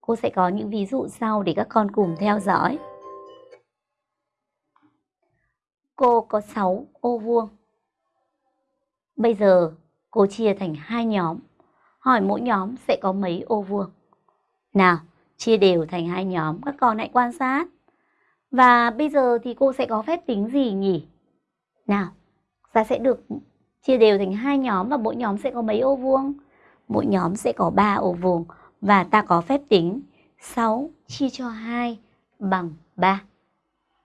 Cô sẽ có những ví dụ sau để các con cùng theo dõi. Cô có 6 ô vuông. Bây giờ cô chia thành hai nhóm. Hỏi mỗi nhóm sẽ có mấy ô vuông. Nào, chia đều thành hai nhóm, các con hãy quan sát. Và bây giờ thì cô sẽ có phép tính gì nhỉ? Nào, ta sẽ được chia đều thành hai nhóm và mỗi nhóm sẽ có mấy ô vuông? Mỗi nhóm sẽ có 3 ô vuông và ta có phép tính 6 chia cho 2 bằng 3.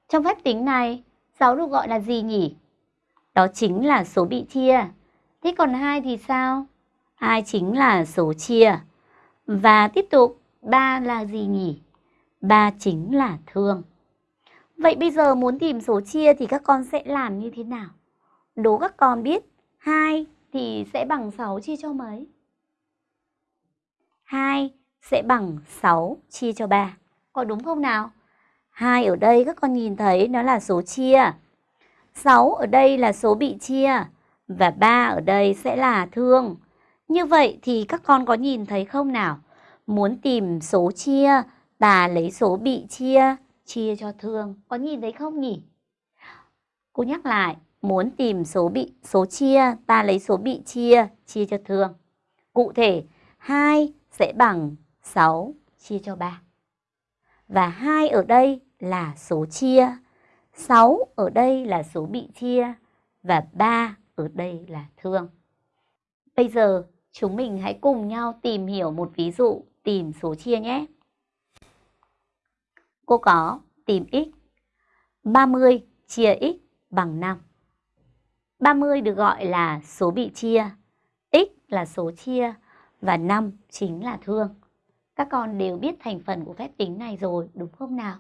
Trong phép tính này, 6 được gọi là gì nhỉ? Đó chính là số bị chia. Thế còn 2 thì sao? 2 chính là số chia. Và tiếp tục, 3 là gì nhỉ? 3 chính là thương. Vậy bây giờ muốn tìm số chia thì các con sẽ làm như thế nào? Đố các con biết 2 thì sẽ bằng 6 chia cho mấy? 2 sẽ bằng 6 chia cho 3. Có đúng không nào? 2 ở đây các con nhìn thấy nó là số chia. 6 ở đây là số bị chia. Và 3 ở đây sẽ là thương. Như vậy thì các con có nhìn thấy không nào? Muốn tìm số chia, ta lấy số bị chia, chia cho thương. Có nhìn thấy không nhỉ? Cô nhắc lại, muốn tìm số bị số chia, ta lấy số bị chia, chia cho thương. Cụ thể, 2 sẽ bằng 6 chia cho 3. Và 2 ở đây là số chia, 6 ở đây là số bị chia và 3 ở đây là thương. Bây giờ chúng mình hãy cùng nhau tìm hiểu một ví dụ tìm số chia nhé. Cô có tìm x 30 chia x bằng 5. 30 được gọi là số bị chia, x là số chia và 5 chính là thương. Các con đều biết thành phần của phép tính này rồi, đúng không nào?